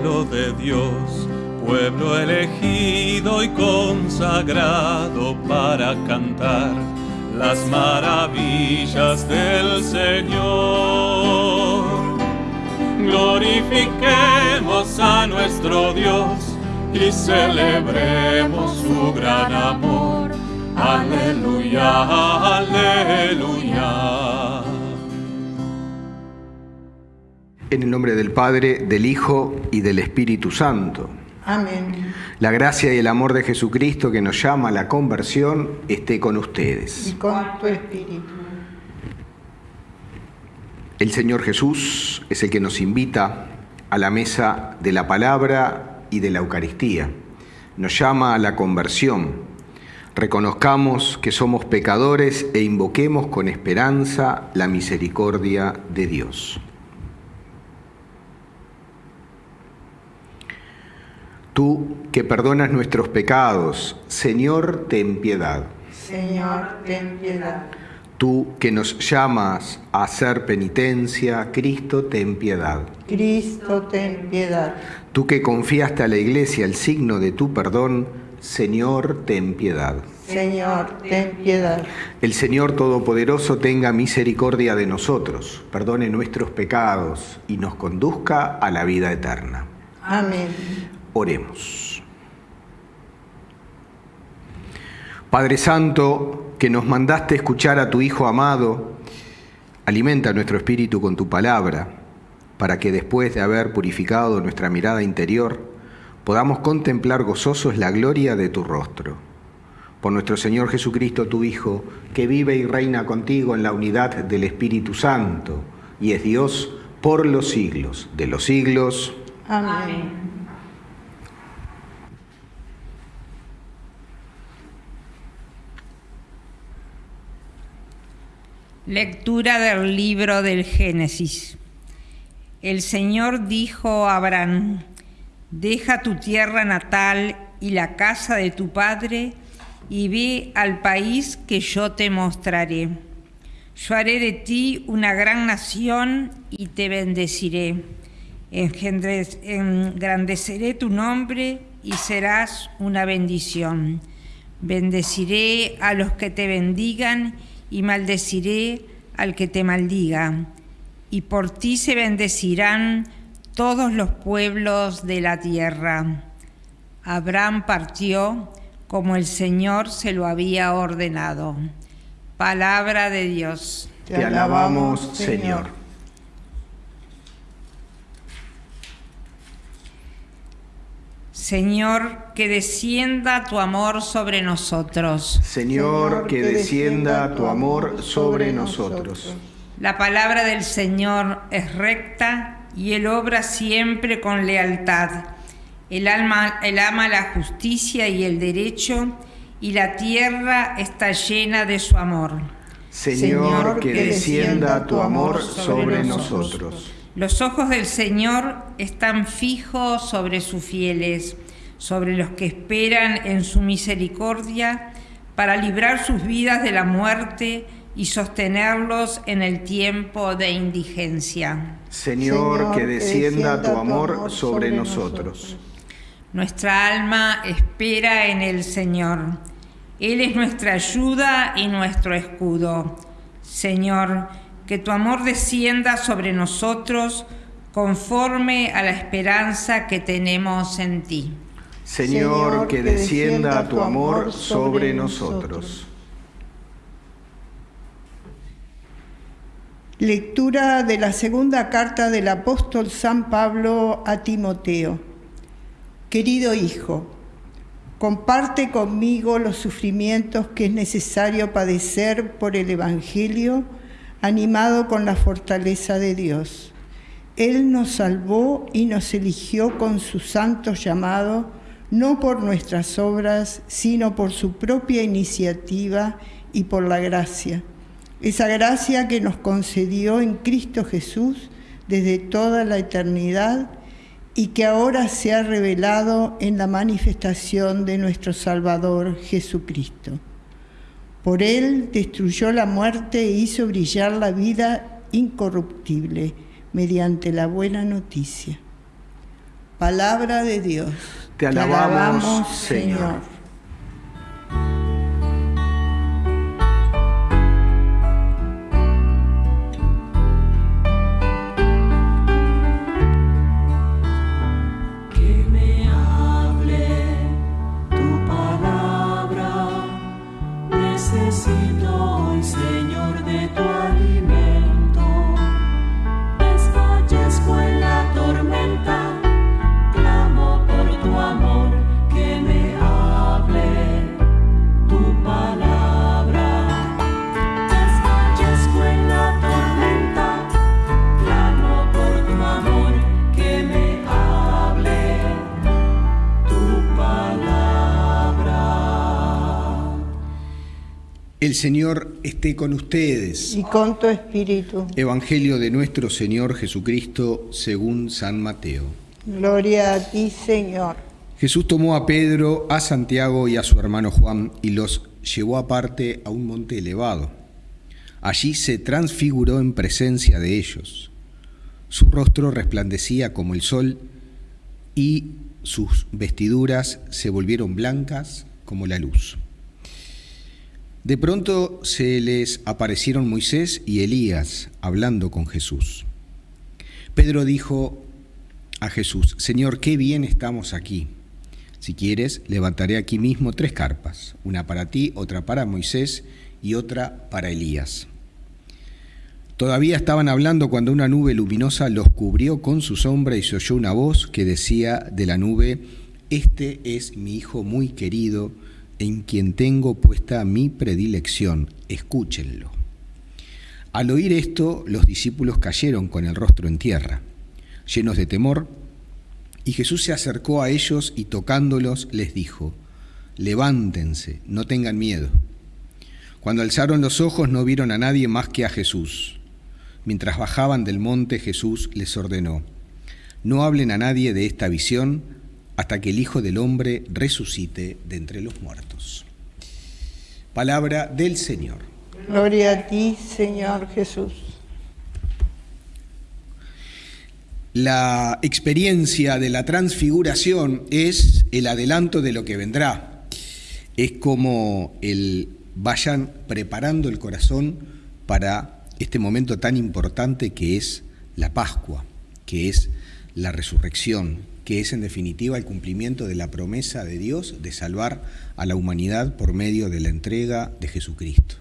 de Dios, pueblo elegido y consagrado para cantar las maravillas del Señor. Glorifiquemos a nuestro Dios y celebremos su gran amor. Aleluya, aleluya. En el nombre del Padre, del Hijo y del Espíritu Santo. Amén. La gracia y el amor de Jesucristo que nos llama a la conversión esté con ustedes. Y con tu espíritu. El Señor Jesús es el que nos invita a la mesa de la palabra y de la Eucaristía. Nos llama a la conversión. Reconozcamos que somos pecadores e invoquemos con esperanza la misericordia de Dios. Tú que perdonas nuestros pecados, Señor, ten piedad. Señor, ten piedad. Tú que nos llamas a hacer penitencia, Cristo, ten piedad. Cristo, ten piedad. Tú que confiaste a la Iglesia el signo de tu perdón, Señor, ten piedad. Señor, ten piedad. El Señor Todopoderoso tenga misericordia de nosotros, perdone nuestros pecados y nos conduzca a la vida eterna. Amén. Oremos. Padre Santo, que nos mandaste escuchar a tu Hijo amado, alimenta nuestro espíritu con tu palabra, para que después de haber purificado nuestra mirada interior, podamos contemplar gozosos la gloria de tu rostro. Por nuestro Señor Jesucristo, tu Hijo, que vive y reina contigo en la unidad del Espíritu Santo, y es Dios por los siglos de los siglos. Amén. Lectura del libro del Génesis. El Señor dijo a Abraham, deja tu tierra natal y la casa de tu padre y ve al país que yo te mostraré. Yo haré de ti una gran nación y te bendeciré. Engrandeceré tu nombre y serás una bendición. Bendeciré a los que te bendigan y maldeciré al que te maldiga, y por ti se bendecirán todos los pueblos de la tierra. Abraham partió como el Señor se lo había ordenado. Palabra de Dios. Te alabamos, Señor. Señor, que descienda tu amor sobre nosotros. Señor, que descienda tu amor sobre nosotros. La palabra del Señor es recta y Él obra siempre con lealtad. El alma, él ama la justicia y el derecho y la tierra está llena de su amor. Señor, que descienda tu amor sobre nosotros. Los ojos del Señor están fijos sobre sus fieles, sobre los que esperan en su misericordia, para librar sus vidas de la muerte y sostenerlos en el tiempo de indigencia. Señor, que descienda tu amor sobre nosotros. Nuestra alma espera en el Señor. Él es nuestra ayuda y nuestro escudo. Señor, que tu amor descienda sobre nosotros conforme a la esperanza que tenemos en ti. Señor, que descienda tu amor sobre nosotros. Lectura de la segunda carta del apóstol San Pablo a Timoteo. Querido hijo, comparte conmigo los sufrimientos que es necesario padecer por el Evangelio animado con la fortaleza de Dios. Él nos salvó y nos eligió con su santo llamado, no por nuestras obras, sino por su propia iniciativa y por la gracia. Esa gracia que nos concedió en Cristo Jesús desde toda la eternidad y que ahora se ha revelado en la manifestación de nuestro Salvador Jesucristo. Por él destruyó la muerte e hizo brillar la vida incorruptible mediante la buena noticia. Palabra de Dios. Te alabamos, Señor. El Señor esté con ustedes. Y con tu espíritu. Evangelio de nuestro Señor Jesucristo según San Mateo. Gloria a ti, Señor. Jesús tomó a Pedro, a Santiago y a su hermano Juan y los llevó aparte a un monte elevado. Allí se transfiguró en presencia de ellos. Su rostro resplandecía como el sol y sus vestiduras se volvieron blancas como la luz. De pronto se les aparecieron Moisés y Elías hablando con Jesús. Pedro dijo a Jesús, Señor, qué bien estamos aquí. Si quieres, levantaré aquí mismo tres carpas, una para ti, otra para Moisés y otra para Elías. Todavía estaban hablando cuando una nube luminosa los cubrió con su sombra y se oyó una voz que decía de la nube, Este es mi Hijo muy querido, en quien tengo puesta mi predilección, escúchenlo. Al oír esto, los discípulos cayeron con el rostro en tierra, llenos de temor, y Jesús se acercó a ellos y tocándolos les dijo, levántense, no tengan miedo. Cuando alzaron los ojos no vieron a nadie más que a Jesús. Mientras bajaban del monte Jesús les ordenó, no hablen a nadie de esta visión hasta que el Hijo del Hombre resucite de entre los muertos. Palabra del Señor. Gloria a ti, Señor Jesús. La experiencia de la transfiguración es el adelanto de lo que vendrá. Es como el vayan preparando el corazón para este momento tan importante que es la Pascua, que es la resurrección, que es en definitiva el cumplimiento de la promesa de Dios de salvar a la humanidad por medio de la entrega de Jesucristo.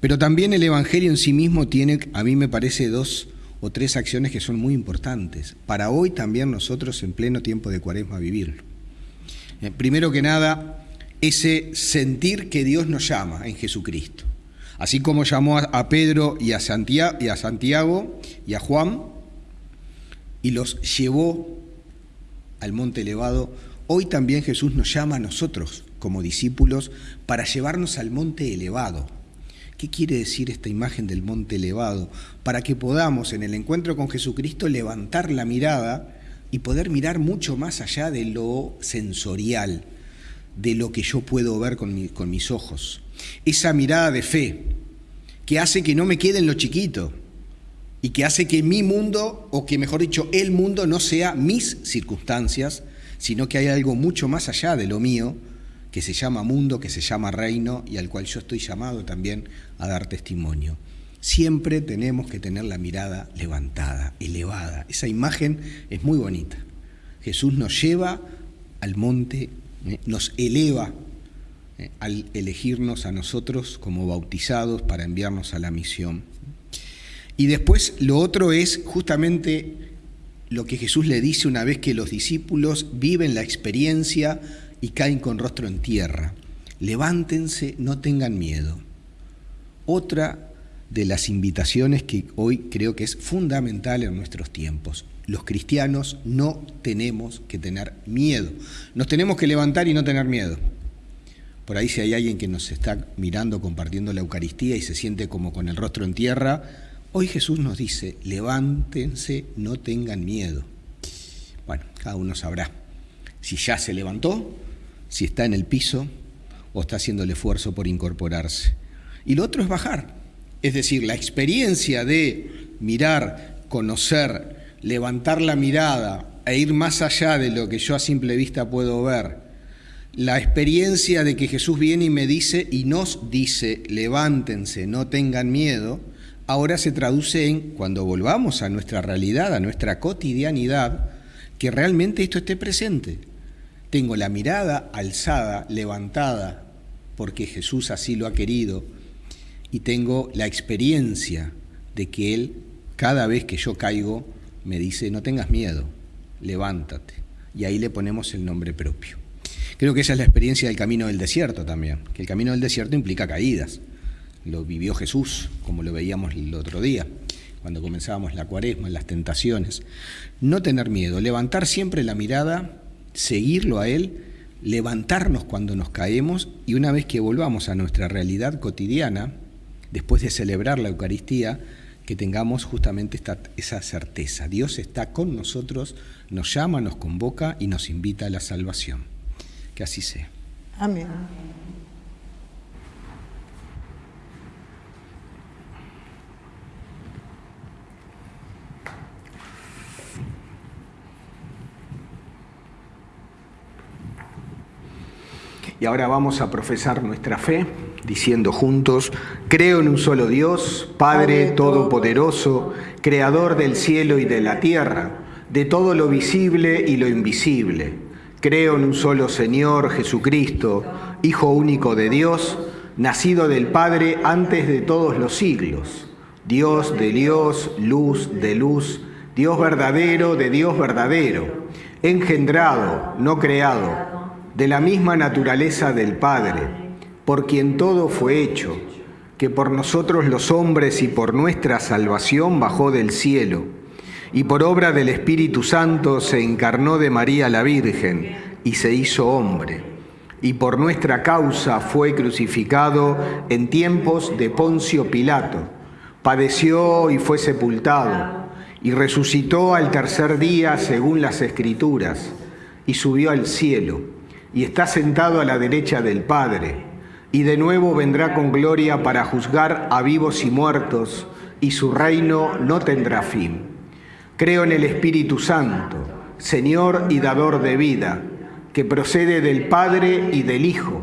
Pero también el Evangelio en sí mismo tiene, a mí me parece, dos o tres acciones que son muy importantes, para hoy también nosotros en pleno tiempo de cuaresma vivirlo. Eh, primero que nada, ese sentir que Dios nos llama en Jesucristo. Así como llamó a Pedro y a Santiago y a, Santiago y a Juan y los llevó al monte elevado, hoy también Jesús nos llama a nosotros como discípulos para llevarnos al monte elevado. ¿Qué quiere decir esta imagen del monte elevado? Para que podamos en el encuentro con Jesucristo levantar la mirada y poder mirar mucho más allá de lo sensorial, de lo que yo puedo ver con, con mis ojos. Esa mirada de fe que hace que no me quede en lo chiquito, y que hace que mi mundo, o que mejor dicho, el mundo no sea mis circunstancias, sino que hay algo mucho más allá de lo mío, que se llama mundo, que se llama reino y al cual yo estoy llamado también a dar testimonio. Siempre tenemos que tener la mirada levantada, elevada. Esa imagen es muy bonita. Jesús nos lleva al monte, eh, nos eleva eh, al elegirnos a nosotros como bautizados para enviarnos a la misión. Y después lo otro es justamente lo que Jesús le dice una vez que los discípulos viven la experiencia y caen con rostro en tierra. Levántense, no tengan miedo. Otra de las invitaciones que hoy creo que es fundamental en nuestros tiempos. Los cristianos no tenemos que tener miedo. Nos tenemos que levantar y no tener miedo. Por ahí si hay alguien que nos está mirando compartiendo la Eucaristía y se siente como con el rostro en tierra, Hoy Jesús nos dice, levántense, no tengan miedo. Bueno, cada uno sabrá si ya se levantó, si está en el piso o está haciendo el esfuerzo por incorporarse. Y lo otro es bajar. Es decir, la experiencia de mirar, conocer, levantar la mirada e ir más allá de lo que yo a simple vista puedo ver, la experiencia de que Jesús viene y me dice y nos dice, levántense, no tengan miedo, ahora se traduce en, cuando volvamos a nuestra realidad, a nuestra cotidianidad, que realmente esto esté presente. Tengo la mirada alzada, levantada, porque Jesús así lo ha querido, y tengo la experiencia de que Él, cada vez que yo caigo, me dice, no tengas miedo, levántate. Y ahí le ponemos el nombre propio. Creo que esa es la experiencia del camino del desierto también, que el camino del desierto implica caídas. Lo vivió Jesús, como lo veíamos el otro día, cuando comenzábamos la cuaresma, las tentaciones. No tener miedo, levantar siempre la mirada, seguirlo a Él, levantarnos cuando nos caemos y una vez que volvamos a nuestra realidad cotidiana, después de celebrar la Eucaristía, que tengamos justamente esta, esa certeza. Dios está con nosotros, nos llama, nos convoca y nos invita a la salvación. Que así sea. Amén. Y ahora vamos a profesar nuestra fe diciendo juntos, creo en un solo Dios, Padre Todopoderoso, Creador del cielo y de la tierra, de todo lo visible y lo invisible. Creo en un solo Señor, Jesucristo, Hijo único de Dios, nacido del Padre antes de todos los siglos, Dios de Dios, luz de luz, Dios verdadero de Dios verdadero, engendrado, no creado, de la misma naturaleza del Padre, por quien todo fue hecho, que por nosotros los hombres y por nuestra salvación bajó del cielo y por obra del Espíritu Santo se encarnó de María la Virgen y se hizo hombre, y por nuestra causa fue crucificado en tiempos de Poncio Pilato, padeció y fue sepultado, y resucitó al tercer día según las Escrituras, y subió al cielo, y está sentado a la derecha del Padre, y de nuevo vendrá con gloria para juzgar a vivos y muertos, y su reino no tendrá fin. Creo en el Espíritu Santo, Señor y dador de vida, que procede del Padre y del Hijo,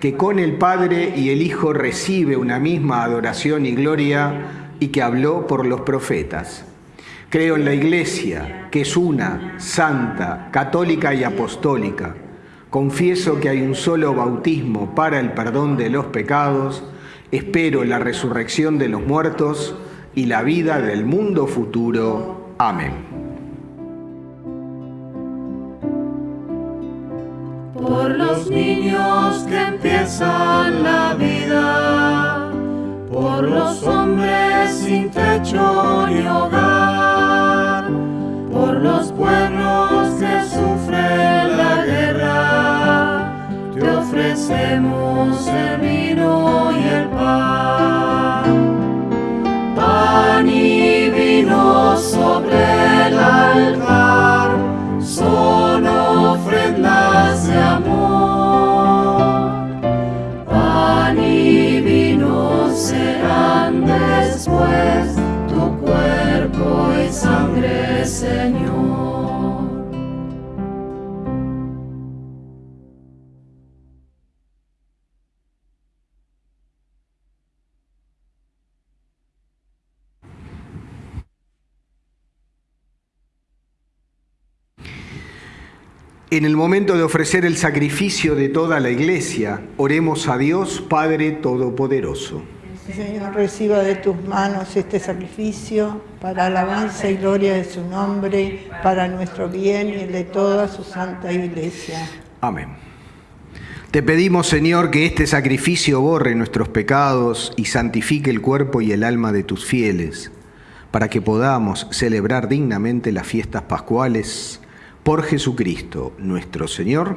que con el Padre y el Hijo recibe una misma adoración y gloria y que habló por los profetas. Creo en la Iglesia, que es una, santa, católica y apostólica. Confieso que hay un solo bautismo para el perdón de los pecados. Espero la resurrección de los muertos y la vida del mundo futuro. Amén. Por los niños que empiezan la vida, por los hombres sin techo ni hogar, por los pueblos ofrecemos el vino y el pan. Pan y vino sobre el altar En el momento de ofrecer el sacrificio de toda la iglesia, oremos a Dios Padre Todopoderoso. Señor, reciba de tus manos este sacrificio para alabanza y gloria de su nombre, para nuestro bien y el de toda su santa iglesia. Amén. Te pedimos, Señor, que este sacrificio borre nuestros pecados y santifique el cuerpo y el alma de tus fieles, para que podamos celebrar dignamente las fiestas pascuales por Jesucristo nuestro Señor.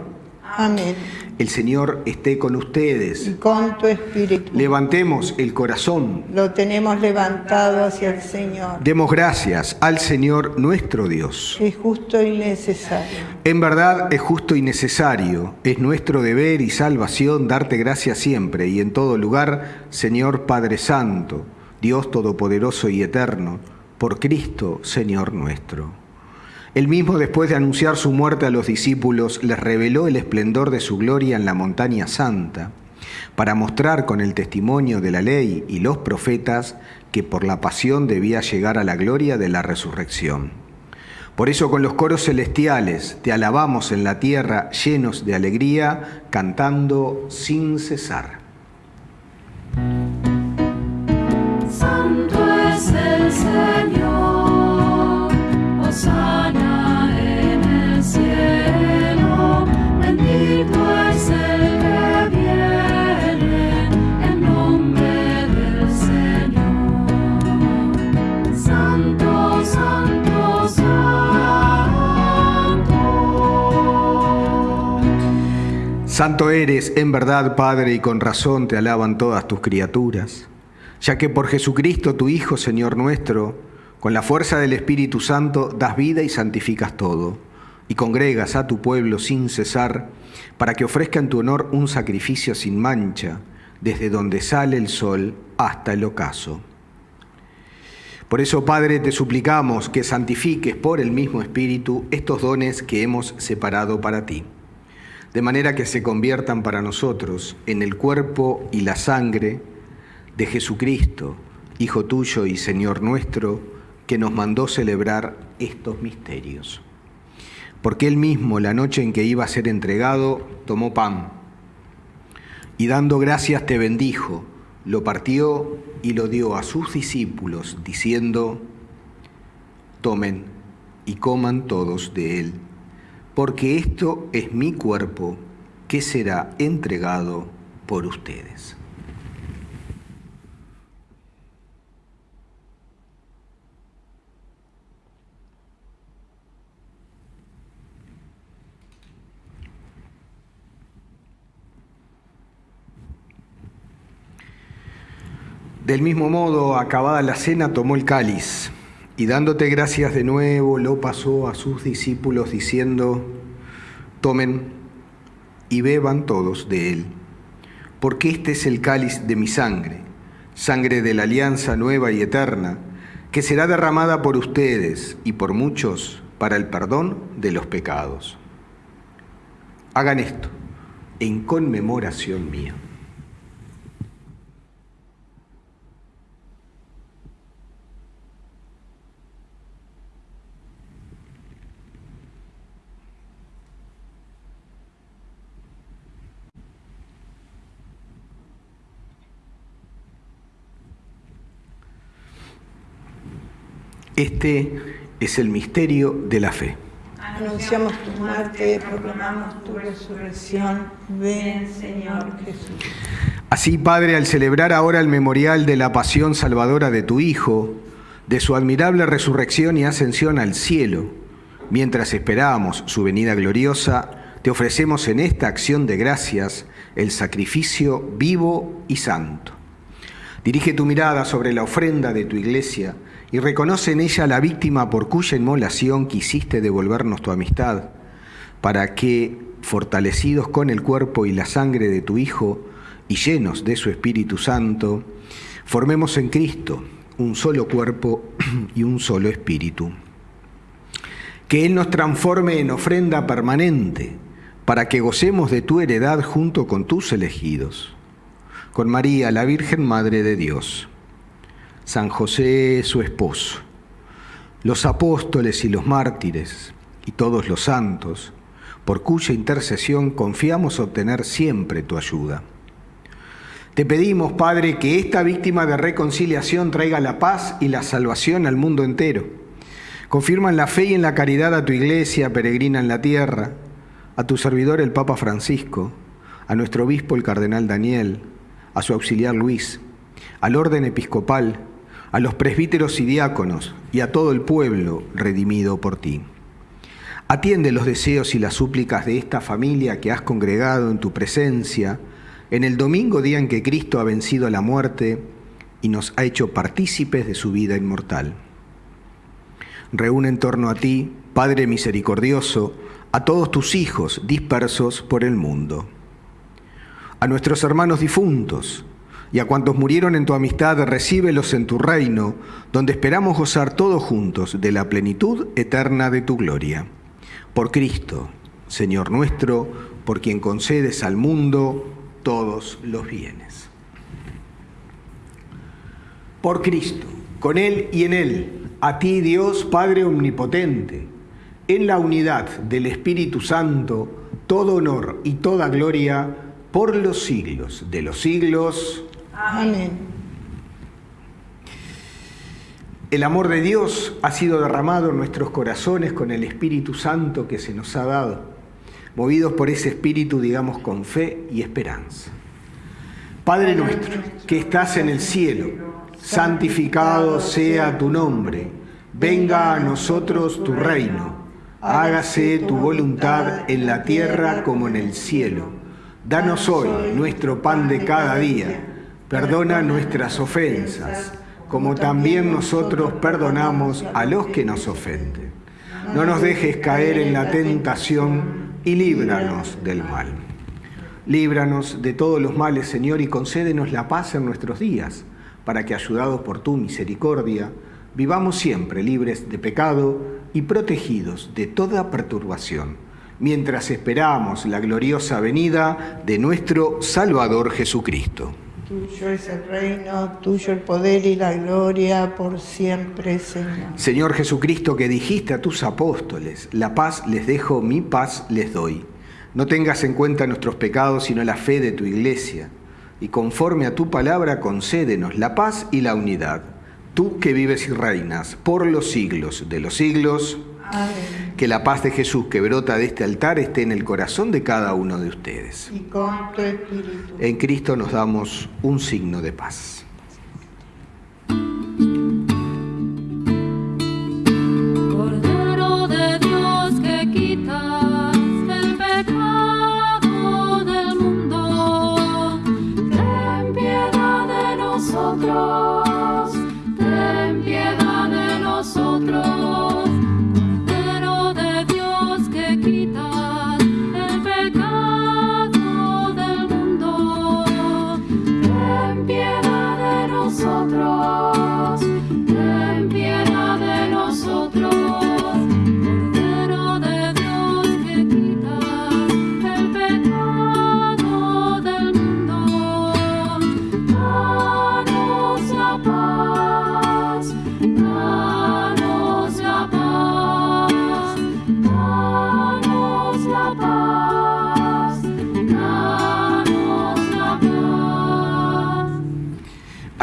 Amén. El Señor esté con ustedes. Y con tu espíritu. Levantemos el corazón. Lo tenemos levantado hacia el Señor. Demos gracias al Señor nuestro Dios. Es justo y necesario. En verdad es justo y necesario. Es nuestro deber y salvación darte gracias siempre y en todo lugar, Señor Padre Santo, Dios Todopoderoso y Eterno, por Cristo, Señor nuestro Él mismo, después de anunciar su muerte a los discípulos, les reveló el esplendor de su gloria en la montaña santa, para mostrar con el testimonio de la ley y los profetas que por la pasión debía llegar a la gloria de la resurrección. Por eso con los coros celestiales te alabamos en la tierra llenos de alegría, cantando sin cesar. Santo es el Señor, Santo eres, en verdad, Padre, y con razón te alaban todas tus criaturas, ya que por Jesucristo, tu Hijo, Señor nuestro, con la fuerza del Espíritu Santo, das vida y santificas todo, y congregas a tu pueblo sin cesar, para que ofrezca en tu honor un sacrificio sin mancha, desde donde sale el sol hasta el ocaso. Por eso, Padre, te suplicamos que santifiques por el mismo Espíritu estos dones que hemos separado para ti de manera que se conviertan para nosotros en el cuerpo y la sangre de Jesucristo, Hijo tuyo y Señor nuestro, que nos mandó celebrar estos misterios. Porque él mismo, la noche en que iba a ser entregado, tomó pan y dando gracias te bendijo, lo partió y lo dio a sus discípulos, diciendo, tomen y coman todos de él porque esto es mi cuerpo que será entregado por ustedes. Del mismo modo, acabada la cena, tomó el cáliz y dándote gracias de nuevo, lo pasó a sus discípulos diciendo, tomen y beban todos de él, porque este es el cáliz de mi sangre, sangre de la alianza nueva y eterna, que será derramada por ustedes y por muchos para el perdón de los pecados. Hagan esto en conmemoración mía. Este es el misterio de la fe. Anunciamos tu muerte, proclamamos tu resurrección. Ven, Señor Jesús. Así, Padre, al celebrar ahora el memorial de la pasión salvadora de tu Hijo, de su admirable resurrección y ascensión al cielo, mientras esperamos su venida gloriosa, te ofrecemos en esta acción de gracias el sacrificio vivo y santo. Dirige tu mirada sobre la ofrenda de tu iglesia y reconoce en ella la víctima por cuya inmolación quisiste devolvernos tu amistad, para que, fortalecidos con el cuerpo y la sangre de tu Hijo y llenos de su Espíritu Santo, formemos en Cristo un solo cuerpo y un solo espíritu. Que Él nos transforme en ofrenda permanente, para que gocemos de tu heredad junto con tus elegidos, con María, la Virgen Madre de Dios San José su esposo, los apóstoles y los mártires y todos los santos, por cuya intercesión confiamos obtener siempre tu ayuda. Te pedimos, Padre, que esta víctima de reconciliación traiga la paz y la salvación al mundo entero. Confirma en la fe y en la caridad a tu iglesia peregrina en la tierra, a tu servidor el Papa Francisco, a nuestro obispo el Cardenal Daniel, a su auxiliar Luis, al orden episcopal, a los presbíteros y diáconos y a todo el pueblo redimido por ti. Atiende los deseos y las súplicas de esta familia que has congregado en tu presencia en el domingo día en que Cristo ha vencido la muerte y nos ha hecho partícipes de su vida inmortal. Reúne en torno a ti, Padre misericordioso, a todos tus hijos dispersos por el mundo, a nuestros hermanos difuntos, y a cuantos murieron en tu amistad, recíbelos en tu reino, donde esperamos gozar todos juntos de la plenitud eterna de tu gloria. Por Cristo, Señor nuestro, por quien concedes al mundo todos los bienes. Por Cristo, con Él y en Él, a ti Dios Padre Omnipotente, en la unidad del Espíritu Santo, todo honor y toda gloria por los siglos de los siglos. Amén. El amor de Dios ha sido derramado en nuestros corazones con el Espíritu Santo que se nos ha dado. Movidos por ese Espíritu, digamos con fe y esperanza. Padre nuestro, que estás en el cielo, santificado sea tu nombre. Venga a nosotros tu reino. Hágase tu voluntad en la tierra como en el cielo. Danos hoy nuestro pan de cada día Perdona nuestras ofensas, como también nosotros perdonamos a los que nos ofenden. No nos dejes caer en la tentación y líbranos del mal. Líbranos de todos los males, Señor, y concédenos la paz en nuestros días, para que, ayudados por tu misericordia, vivamos siempre libres de pecado y protegidos de toda perturbación, mientras esperamos la gloriosa venida de nuestro Salvador Jesucristo. Tuyo es el reino, tuyo el poder y la gloria por siempre, Señor. Señor Jesucristo, que dijiste a tus apóstoles, la paz les dejo, mi paz les doy. No tengas en cuenta nuestros pecados, sino la fe de tu iglesia. Y conforme a tu palabra, concédenos la paz y la unidad. Tú que vives y reinas por los siglos de los siglos. Amén. Que la paz de Jesús que brota de este altar esté en el corazón de cada uno de ustedes. Y con tu espíritu. En Cristo nos damos un signo de paz.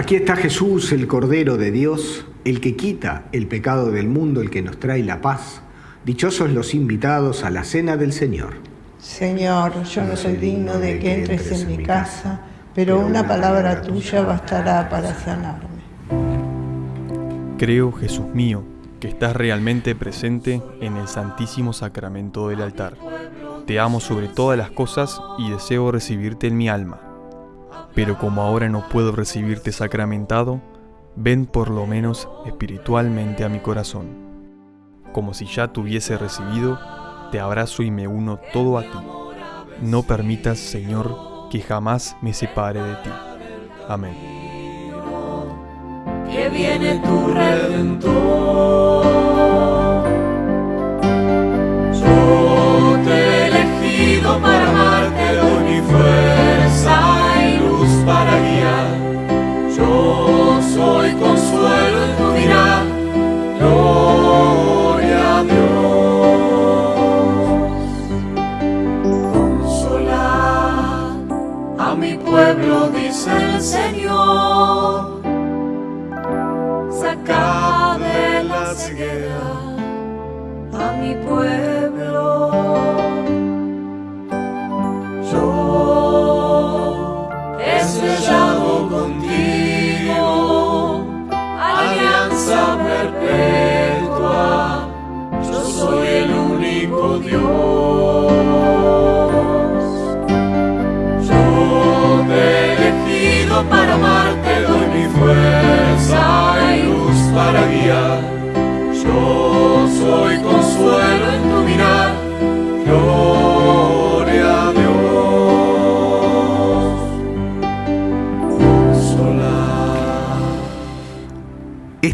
Aquí está Jesús, el Cordero de Dios, el que quita el pecado del mundo, el que nos trae la paz. Dichosos los invitados a la cena del Señor. Señor, yo no soy digno de que entres en mi casa, pero una palabra tuya bastará para sanarme. Creo, Jesús mío, que estás realmente presente en el Santísimo Sacramento del altar. Te amo sobre todas las cosas y deseo recibirte en mi alma. Pero como ahora no puedo recibirte sacramentado, ven por lo menos espiritualmente a mi corazón. Como si ya te hubiese recibido, te abrazo y me uno todo a ti. No permitas, Señor, que jamás me separe de ti. Amén. que viene tu redentor.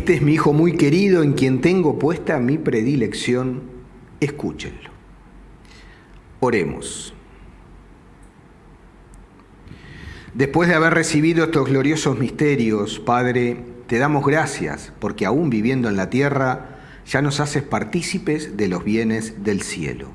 Este es mi hijo muy querido en quien tengo puesta mi predilección. Escúchenlo. Oremos. Después de haber recibido estos gloriosos misterios, Padre, te damos gracias porque aún viviendo en la tierra, ya nos haces partícipes de los bienes del cielo.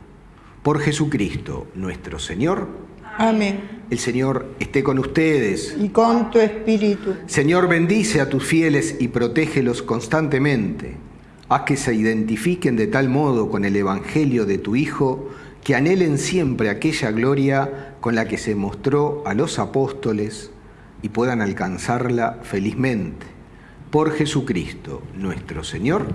Por Jesucristo, nuestro Señor, Amén. El Señor esté con ustedes. Y con tu espíritu. Señor, bendice a tus fieles y protégelos constantemente. Haz que se identifiquen de tal modo con el Evangelio de tu Hijo, que anhelen siempre aquella gloria con la que se mostró a los apóstoles y puedan alcanzarla felizmente. Por Jesucristo, nuestro Señor,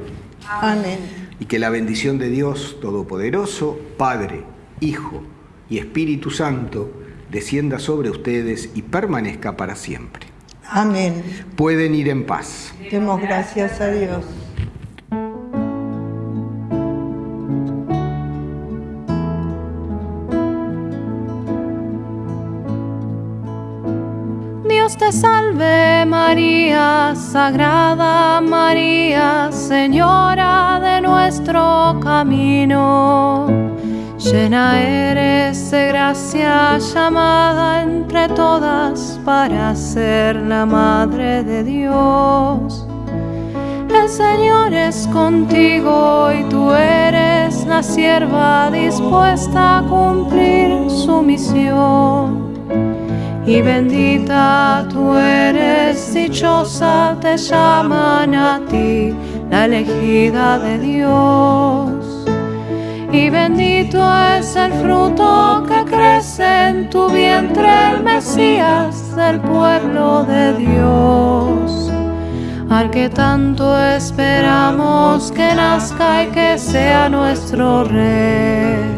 Amén. y que la bendición de Dios Todopoderoso, Padre, Hijo y Espíritu Santo, descienda sobre ustedes y permanezca para siempre. Amén. Pueden ir en paz. Demos gracias a Dios. Dios te salve María, Sagrada María, Señora de nuestro camino. Llena eres de gracia, llamada entre todas para ser la Madre de Dios. El Señor es contigo y tú eres la sierva dispuesta a cumplir su misión. Y bendita tú eres, dichosa te llaman a ti, la elegida de Dios. Y bendito es el fruto que crece en tu vientre, el Mesías del pueblo de Dios. Al que tanto esperamos que nazca y que sea nuestro Rey.